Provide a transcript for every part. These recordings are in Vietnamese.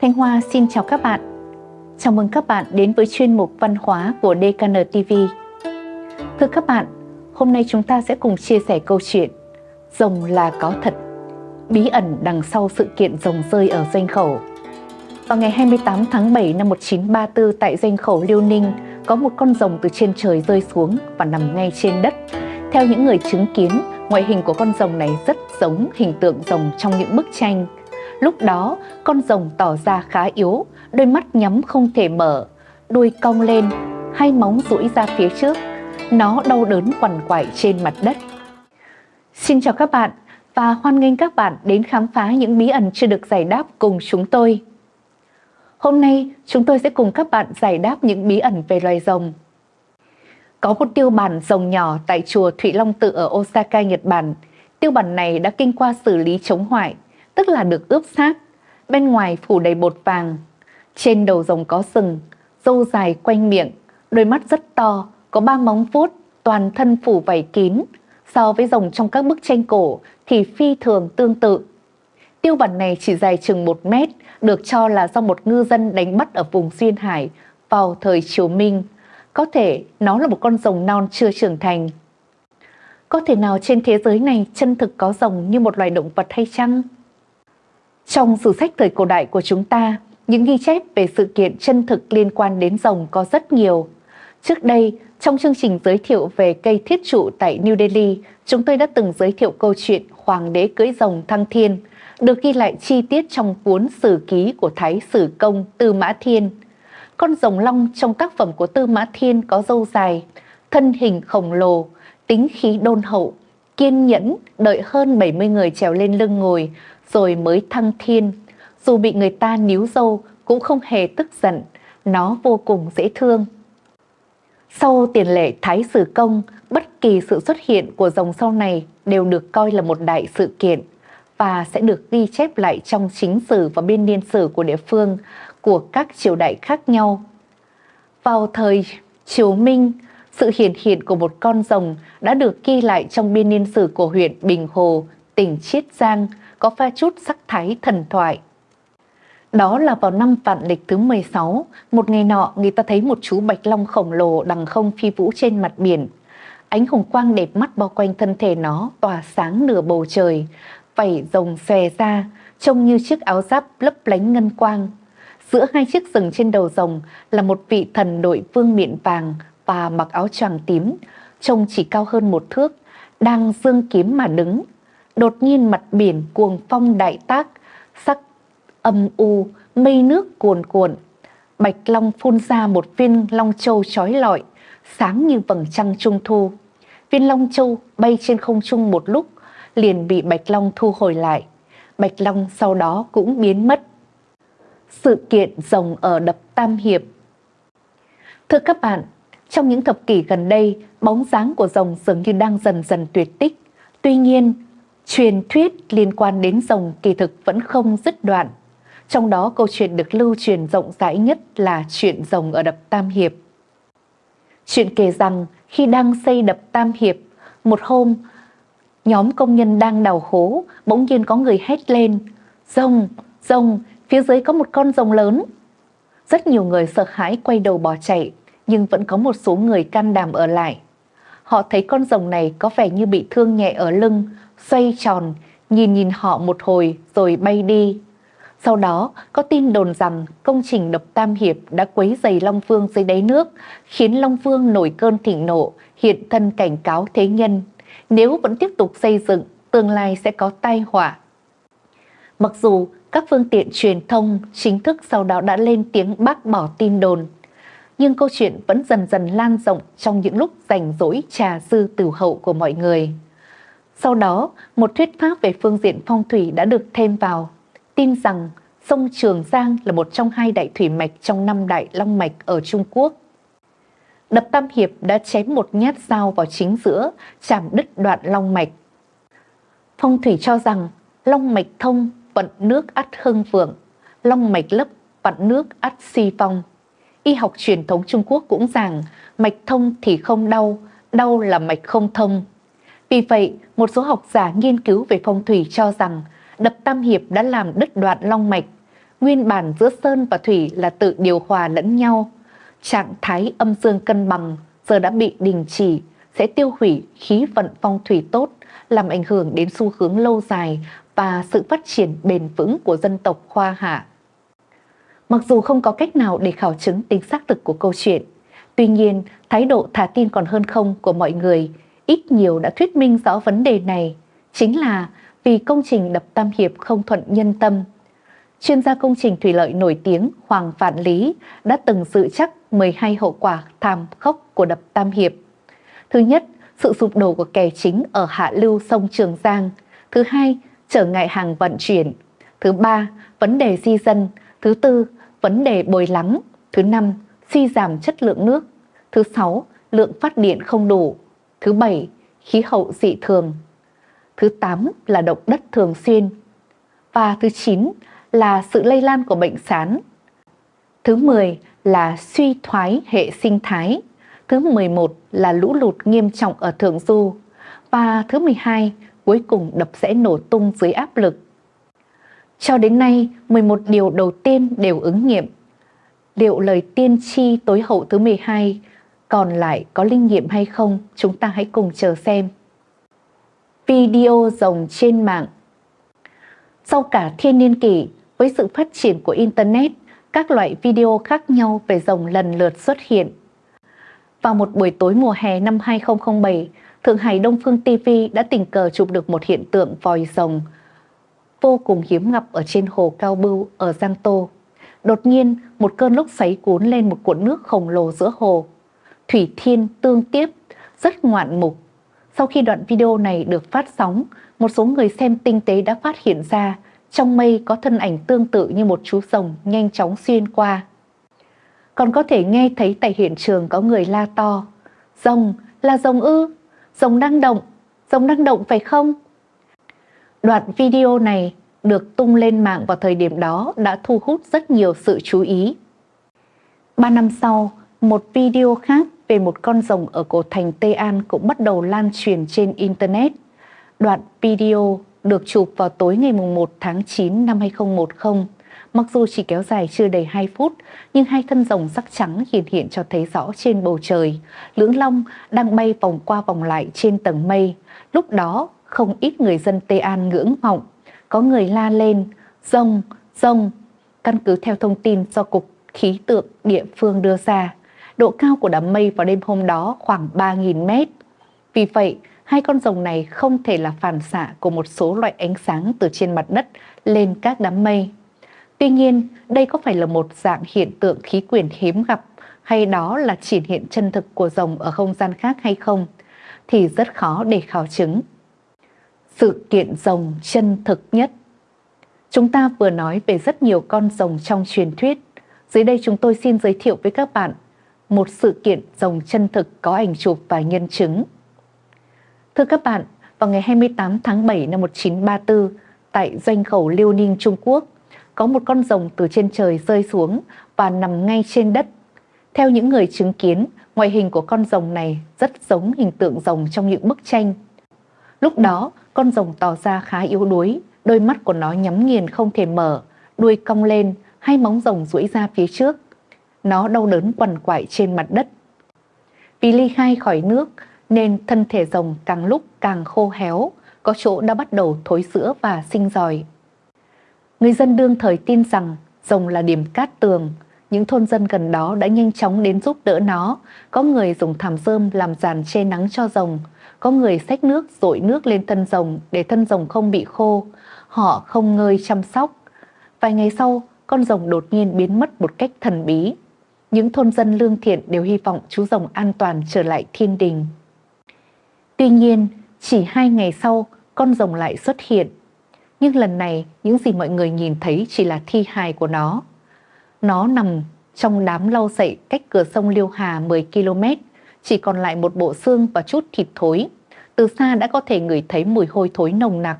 Thanh Hoa xin chào các bạn. Chào mừng các bạn đến với chuyên mục văn hóa của DKN TV. Thưa các bạn, hôm nay chúng ta sẽ cùng chia sẻ câu chuyện Rồng là có thật, bí ẩn đằng sau sự kiện rồng rơi ở doanh khẩu. Vào ngày 28 tháng 7 năm 1934 tại doanh khẩu Liêu Ninh, có một con rồng từ trên trời rơi xuống và nằm ngay trên đất. Theo những người chứng kiến, ngoại hình của con rồng này rất giống hình tượng rồng trong những bức tranh – Lúc đó, con rồng tỏ ra khá yếu, đôi mắt nhắm không thể mở, đuôi cong lên, hai móng duỗi ra phía trước. Nó đau đớn quằn quại trên mặt đất. Xin chào các bạn và hoan nghênh các bạn đến khám phá những bí ẩn chưa được giải đáp cùng chúng tôi. Hôm nay, chúng tôi sẽ cùng các bạn giải đáp những bí ẩn về loài rồng. Có một tiêu bản rồng nhỏ tại chùa Thụy Long Tự ở Osaka, Nhật Bản. Tiêu bản này đã kinh qua xử lý chống hoại tức là được ướp xác, bên ngoài phủ đầy bột vàng. Trên đầu rồng có sừng, râu dài quanh miệng, đôi mắt rất to, có ba móng vuốt, toàn thân phủ vảy kín. So với rồng trong các bức tranh cổ thì phi thường tương tự. Tiêu bản này chỉ dài chừng một mét, được cho là do một ngư dân đánh bắt ở vùng Duyên Hải vào thời Triều Minh. Có thể nó là một con rồng non chưa trưởng thành. Có thể nào trên thế giới này chân thực có rồng như một loài động vật hay chăng? Trong sử sách thời cổ đại của chúng ta, những ghi chép về sự kiện chân thực liên quan đến rồng có rất nhiều. Trước đây, trong chương trình giới thiệu về cây thiết trụ tại New Delhi, chúng tôi đã từng giới thiệu câu chuyện Hoàng đế cưỡi rồng thăng thiên, được ghi lại chi tiết trong cuốn sử ký của Thái Sử Công Tư Mã Thiên. Con rồng long trong tác phẩm của Tư Mã Thiên có dâu dài, thân hình khổng lồ, tính khí đôn hậu, kiên nhẫn đợi hơn 70 người trèo lên lưng ngồi rồi mới thăng thiên. Dù bị người ta níu dâu cũng không hề tức giận, nó vô cùng dễ thương. Sau tiền lệ Thái Sử Công, bất kỳ sự xuất hiện của dòng sau này đều được coi là một đại sự kiện và sẽ được ghi chép lại trong chính sử và biên niên sử của địa phương của các triều đại khác nhau. Vào thời Triều Minh, sự hiện hiện của một con rồng đã được ghi lại trong biên niên sử của huyện Bình Hồ, tỉnh Chiết Giang có pha chút sắc thái thần thoại. Đó là vào năm vạn lịch thứ 16, một ngày nọ người ta thấy một chú bạch long khổng lồ đằng không phi vũ trên mặt biển. Ánh hồng quang đẹp mắt bao quanh thân thể nó tỏa sáng nửa bầu trời, vảy rồng xòe ra, trông như chiếc áo giáp lấp lánh ngân quang. Giữa hai chiếc rừng trên đầu rồng là một vị thần đội vương miệng vàng và mặc áo choàng tím, trông chỉ cao hơn một thước, đang dương kiếm mà đứng, Đột nhiên mặt biển cuồng phong đại tác, sắc âm u, mây nước cuồn cuộn. Bạch Long phun ra một viên long châu trói lọi, sáng như vầng trăng trung thu. Viên long châu bay trên không trung một lúc, liền bị Bạch Long thu hồi lại. Bạch Long sau đó cũng biến mất. Sự kiện rồng ở đập Tam Hiệp Thưa các bạn, trong những thập kỷ gần đây, bóng dáng của rồng dường như đang dần dần tuyệt tích. Tuy nhiên, Truyền thuyết liên quan đến rồng kỳ thực vẫn không dứt đoạn. Trong đó câu chuyện được lưu truyền rộng rãi nhất là chuyện rồng ở đập Tam Hiệp. Chuyện kể rằng khi đang xây đập Tam Hiệp, một hôm nhóm công nhân đang đào hố, bỗng nhiên có người hét lên, rồng, rồng, phía dưới có một con rồng lớn. Rất nhiều người sợ hãi quay đầu bỏ chạy, nhưng vẫn có một số người can đảm ở lại. Họ thấy con rồng này có vẻ như bị thương nhẹ ở lưng, xoay tròn, nhìn nhìn họ một hồi rồi bay đi. Sau đó, có tin đồn rằng công trình đập Tam Hiệp đã quấy dày Long Phương dưới đáy nước, khiến Long Phương nổi cơn thịnh nộ, hiện thân cảnh cáo thế nhân. Nếu vẫn tiếp tục xây dựng, tương lai sẽ có tai họa. Mặc dù các phương tiện truyền thông chính thức sau đó đã lên tiếng bác bỏ tin đồn, nhưng câu chuyện vẫn dần dần lan rộng trong những lúc rảnh rỗi trà dư tử hậu của mọi người. Sau đó, một thuyết pháp về phương diện phong thủy đã được thêm vào, tin rằng sông Trường Giang là một trong hai đại thủy mạch trong năm đại long mạch ở Trung Quốc. Đập Tam Hiệp đã chém một nhát dao vào chính giữa, chạm đứt đoạn long mạch. Phong thủy cho rằng long mạch thông vận nước ắt hưng vượng, long mạch lấp vận nước ắt si phong. Y học truyền thống Trung Quốc cũng rằng mạch thông thì không đau, đau là mạch không thông. Vì vậy, một số học giả nghiên cứu về phong thủy cho rằng đập Tam Hiệp đã làm đứt đoạn long mạch, nguyên bản giữa sơn và thủy là tự điều hòa lẫn nhau. Trạng thái âm dương cân bằng giờ đã bị đình chỉ, sẽ tiêu hủy khí vận phong thủy tốt, làm ảnh hưởng đến xu hướng lâu dài và sự phát triển bền vững của dân tộc Hoa Hạ. Mặc dù không có cách nào để khảo chứng tính xác thực của câu chuyện, tuy nhiên thái độ thả tin còn hơn không của mọi người ít nhiều đã thuyết minh rõ vấn đề này, chính là vì công trình đập Tam Hiệp không thuận nhân tâm. Chuyên gia công trình thủy lợi nổi tiếng Hoàng Vạn Lý đã từng dự chắc 12 hậu quả thảm khốc của đập Tam Hiệp. Thứ nhất, sự sụp đổ của kè chính ở hạ lưu sông Trường Giang. Thứ hai, trở ngại hàng vận chuyển. Thứ ba, vấn đề di dân. Thứ tư, vấn đề bồi lắng. Thứ năm, suy giảm chất lượng nước. Thứ sáu, lượng phát điện không đủ. Thứ bảy, khí hậu dị thường. Thứ tám là động đất thường xuyên. Và thứ chín là sự lây lan của bệnh sán. Thứ 10 là suy thoái hệ sinh thái. Thứ 11 là lũ lụt nghiêm trọng ở Thượng Du. Và thứ 12 cuối cùng đập sẽ nổ tung dưới áp lực. Cho đến nay, 11 điều đầu tiên đều ứng nghiệm. Liệu lời tiên tri tối hậu thứ 12 còn lại có linh nghiệm hay không, chúng ta hãy cùng chờ xem. Video rồng trên mạng Sau cả thiên niên kỷ, với sự phát triển của Internet, các loại video khác nhau về rồng lần lượt xuất hiện. Vào một buổi tối mùa hè năm 2007, Thượng Hải Đông Phương TV đã tình cờ chụp được một hiện tượng vòi rồng vô cùng hiếm gặp ở trên hồ Cao Bưu ở Giang Tô. Đột nhiên, một cơn lốc xoáy cuốn lên một cuộn nước khổng lồ giữa hồ. Thủy Thiên tương tiếp, rất ngoạn mục. Sau khi đoạn video này được phát sóng, một số người xem tinh tế đã phát hiện ra trong mây có thân ảnh tương tự như một chú rồng nhanh chóng xuyên qua. Còn có thể nghe thấy tại hiện trường có người la to. Rồng, là rồng ư, rồng đang động, rồng đang động phải không? Đoạn video này được tung lên mạng vào thời điểm đó đã thu hút rất nhiều sự chú ý. Ba năm sau, một video khác về một con rồng ở cổ thành Tây An cũng bắt đầu lan truyền trên Internet. Đoạn video được chụp vào tối ngày 1 tháng 9 năm 2010. Mặc dù chỉ kéo dài chưa đầy 2 phút, nhưng hai thân rồng sắc trắng hiện hiện cho thấy rõ trên bầu trời. Lưỡng Long đang bay vòng qua vòng lại trên tầng mây. Lúc đó, không ít người dân Tây An ngưỡng vọng. Có người la lên, rồng, rồng. Căn cứ theo thông tin do Cục Khí tượng địa phương đưa ra, độ cao của đám mây vào đêm hôm đó khoảng 3.000 mét. Vì vậy, hai con rồng này không thể là phản xạ của một số loại ánh sáng từ trên mặt đất lên các đám mây. Tuy nhiên, đây có phải là một dạng hiện tượng khí quyển hiếm gặp hay đó là chỉ hiện chân thực của rồng ở không gian khác hay không, thì rất khó để khảo chứng. Sự kiện rồng chân thực nhất Chúng ta vừa nói về rất nhiều con rồng trong truyền thuyết. Dưới đây chúng tôi xin giới thiệu với các bạn một sự kiện rồng chân thực có ảnh chụp và nhân chứng. Thưa các bạn, vào ngày 28 tháng 7 năm 1934, tại doanh khẩu Liêu Ninh, Trung Quốc, có một con rồng từ trên trời rơi xuống và nằm ngay trên đất. Theo những người chứng kiến, ngoại hình của con rồng này rất giống hình tượng rồng trong những bức tranh. Lúc đó, con rồng tỏ ra khá yếu đuối, đôi mắt của nó nhắm nghiền không thể mở, đuôi cong lên, hai móng rồng duỗi ra phía trước. Nó đau đớn quằn quại trên mặt đất. Vì ly khai khỏi nước, nên thân thể rồng càng lúc càng khô héo, có chỗ đã bắt đầu thối sữa và sinh dòi. Người dân đương thời tin rằng rồng là điểm cát tường, những thôn dân gần đó đã nhanh chóng đến giúp đỡ nó. Có người dùng thảm rơm làm giàn che nắng cho rồng, có người xách nước dội nước lên thân rồng để thân rồng không bị khô. Họ không ngơi chăm sóc. Vài ngày sau, con rồng đột nhiên biến mất một cách thần bí. Những thôn dân lương thiện đều hy vọng chú rồng an toàn trở lại thiên đình. Tuy nhiên, chỉ hai ngày sau, con rồng lại xuất hiện. Nhưng lần này, những gì mọi người nhìn thấy chỉ là thi hài của nó. Nó nằm trong đám lau sậy cách cửa sông Liêu Hà 10 km, chỉ còn lại một bộ xương và chút thịt thối. Từ xa đã có thể ngửi thấy mùi hôi thối nồng nặc.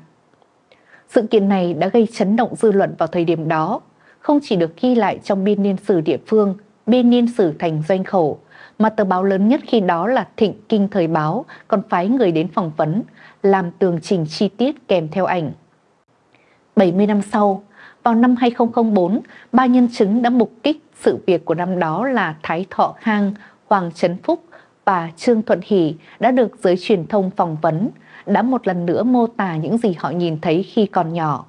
Sự kiện này đã gây chấn động dư luận vào thời điểm đó, không chỉ được ghi lại trong biên niên sử địa phương, biên niên sử thành doanh khẩu, mà tờ báo lớn nhất khi đó là Thịnh Kinh Thời Báo còn phái người đến phỏng vấn, làm tường trình chi tiết kèm theo ảnh. 70 năm sau, Vào năm 2004, ba nhân chứng đã mục kích sự việc của năm đó là Thái Thọ Khang, Hoàng Trấn Phúc và Trương Thuận Hỷ đã được giới truyền thông phỏng vấn, đã một lần nữa mô tả những gì họ nhìn thấy khi còn nhỏ.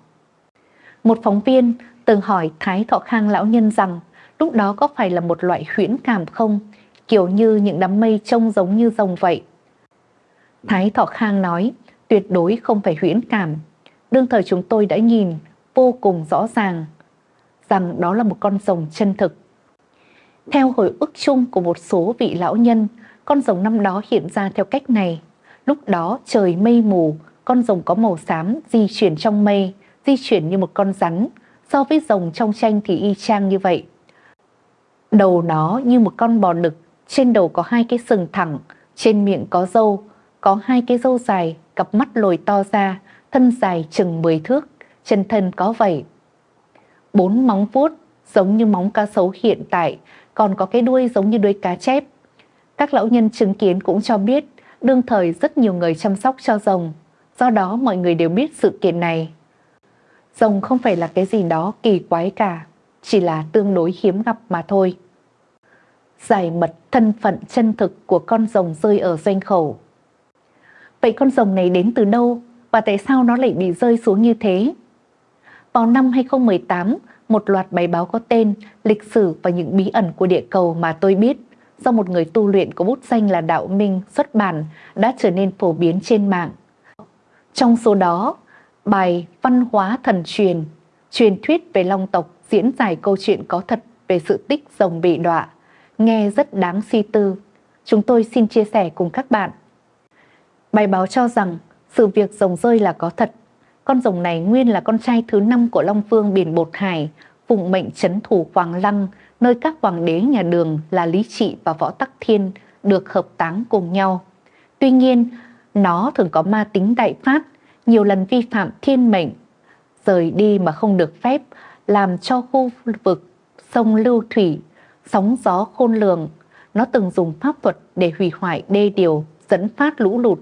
Một phóng viên từng hỏi Thái Thọ Khang lão nhân rằng lúc đó có phải là một loại huyễn cảm không, kiểu như những đám mây trông giống như rồng vậy. Thái Thọ Khang nói, tuyệt đối không phải huyễn cảm. Đương thời chúng tôi đã nhìn vô cùng rõ ràng rằng đó là một con rồng chân thực. Theo hồi ức chung của một số vị lão nhân, con rồng năm đó hiện ra theo cách này. Lúc đó trời mây mù, con rồng có màu xám di chuyển trong mây, di chuyển như một con rắn. So với rồng trong tranh thì y chang như vậy. Đầu nó như một con bò đực, trên đầu có hai cái sừng thẳng, trên miệng có râu, có hai cái râu dài, cặp mắt lồi to ra, thân dài chừng 10 thước, chân thân có vảy. Bốn móng vuốt giống như móng cá sấu hiện tại, còn có cái đuôi giống như đuôi cá chép. Các lão nhân chứng kiến cũng cho biết, đương thời rất nhiều người chăm sóc cho rồng, do đó mọi người đều biết sự kiện này. Rồng không phải là cái gì đó kỳ quái cả, chỉ là tương đối hiếm gặp mà thôi. Giải mật thân phận chân thực của con rồng rơi ở doanh khẩu. Vậy con rồng này đến từ đâu và tại sao nó lại bị rơi xuống như thế? Vào năm 2018, một loạt bài báo có tên Lịch sử và những bí ẩn của địa cầu mà tôi biết do một người tu luyện có bút danh là Đạo Minh xuất bản đã trở nên phổ biến trên mạng. Trong số đó, bài Văn hóa thần truyền, truyền thuyết về Long tộc diễn giải câu chuyện có thật về sự tích rồng bị đọa, nghe rất đáng suy tư. Chúng tôi xin chia sẻ cùng các bạn. Bài báo cho rằng sự việc rồng rơi là có thật. Con rồng này nguyên là con trai thứ năm của Long Vương biển Bột Hải, phụng mệnh chấn thủ Hoàng Lăng, nơi các hoàng đế nhà đường là Lý Trị và Võ Tắc Thiên được hợp táng cùng nhau. Tuy nhiên, nó thường có ma tính đại phát, nhiều lần vi phạm thiên mệnh, rời đi mà không được phép, làm cho khu vực sông lưu thủy, sóng gió khôn lường. Nó từng dùng pháp thuật để hủy hoại đê điều, dẫn phát lũ lụt,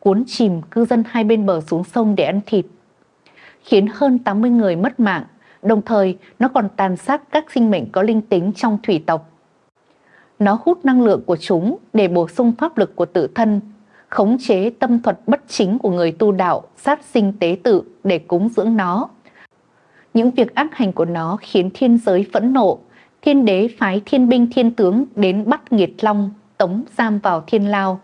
cuốn chìm cư dân hai bên bờ xuống sông để ăn thịt, khiến hơn 80 người mất mạng, đồng thời nó còn tàn sát các sinh mệnh có linh tính trong thủy tộc. Nó hút năng lượng của chúng để bổ sung pháp lực của tự thân, khống chế tâm thuật bất chính của người tu đạo, sát sinh tế tự để cúng dưỡng nó. Những việc ác hành của nó khiến thiên giới phẫn nộ, thiên đế phái thiên binh thiên tướng đến bắt nghiệt long, tống giam vào thiên lao.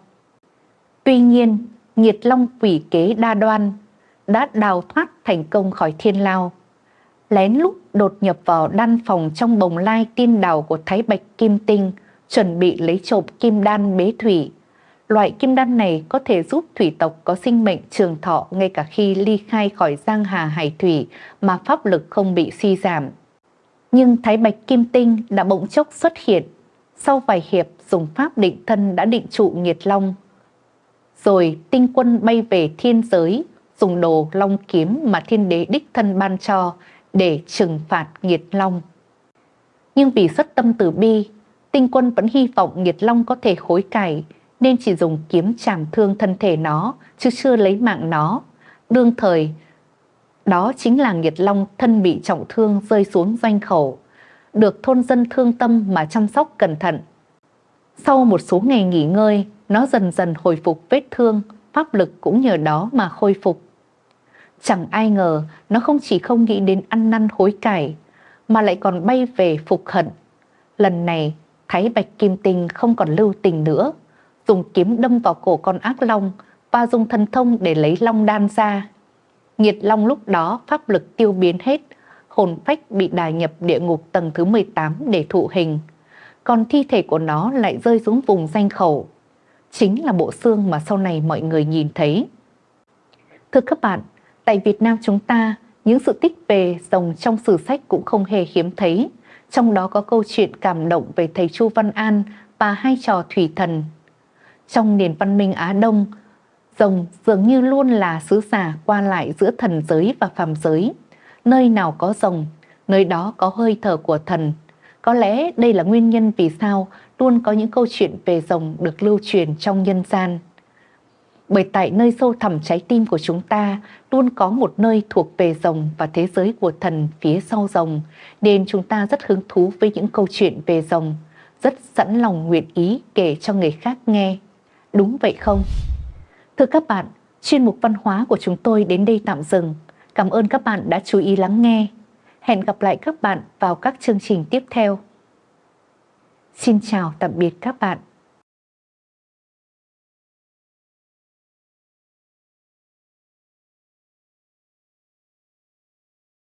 Tuy nhiên, nghiệt long quỷ kế đa đoan, đã đào thoát thành công khỏi thiên lao. Lén lút đột nhập vào đan phòng trong bồng lai tiên đào của Thái Bạch Kim Tinh, chuẩn bị lấy trộm kim đan bế thủy. Loại kim đan này có thể giúp thủy tộc có sinh mệnh trường thọ ngay cả khi ly khai khỏi giang hà hải thủy mà pháp lực không bị suy giảm. Nhưng Thái Bạch Kim Tinh đã bỗng chốc xuất hiện. Sau vài hiệp dùng pháp định thân đã định trụ nghiệt long. Rồi tinh quân bay về thiên giới dùng đồ long kiếm mà thiên đế đích thân ban cho để trừng phạt nghiệt long. Nhưng vì xuất tâm từ bi, tinh quân vẫn hy vọng nghiệt long có thể hối cải nên chỉ dùng kiếm chảm thương thân thể nó chứ chưa lấy mạng nó. Đương thời, đó chính là nghiệt long thân bị trọng thương rơi xuống doanh khẩu, được thôn dân thương tâm mà chăm sóc cẩn thận. Sau một số ngày nghỉ ngơi, nó dần dần hồi phục vết thương, pháp lực cũng nhờ đó mà khôi phục. Chẳng ai ngờ nó không chỉ không nghĩ đến ăn năn hối cải, mà lại còn bay về phục hận. Lần này, Thái Bạch Kim Tinh không còn lưu tình nữa, dùng kiếm đâm vào cổ con ác long và dùng thần thông để lấy long đan ra. Nhiệt long lúc đó pháp lực tiêu biến hết, hồn phách bị đài nhập địa ngục tầng thứ 18 để thụ hình. Còn thi thể của nó lại rơi xuống vùng danh khẩu. Chính là bộ xương mà sau này mọi người nhìn thấy. Thưa các bạn, Tại Việt Nam chúng ta, những sự tích về rồng trong sử sách cũng không hề hiếm thấy. Trong đó có câu chuyện cảm động về thầy Chu Văn An và hai trò thủy thần. Trong nền văn minh Á Đông, rồng dường như luôn là sứ giả qua lại giữa thần giới và phàm giới. Nơi nào có rồng, nơi đó có hơi thở của thần. Có lẽ đây là nguyên nhân vì sao luôn có những câu chuyện về rồng được lưu truyền trong nhân gian. Bởi tại nơi sâu thẳm trái tim của chúng ta luôn có một nơi thuộc về rồng và thế giới của thần phía sau rồng, nên chúng ta rất hứng thú với những câu chuyện về rồng, rất sẵn lòng nguyện ý kể cho người khác nghe. Đúng vậy không? Thưa các bạn, chuyên mục văn hóa của chúng tôi đến đây tạm dừng. Cảm ơn các bạn đã chú ý lắng nghe. Hẹn gặp lại các bạn vào các chương trình tiếp theo. Xin chào tạm biệt các bạn.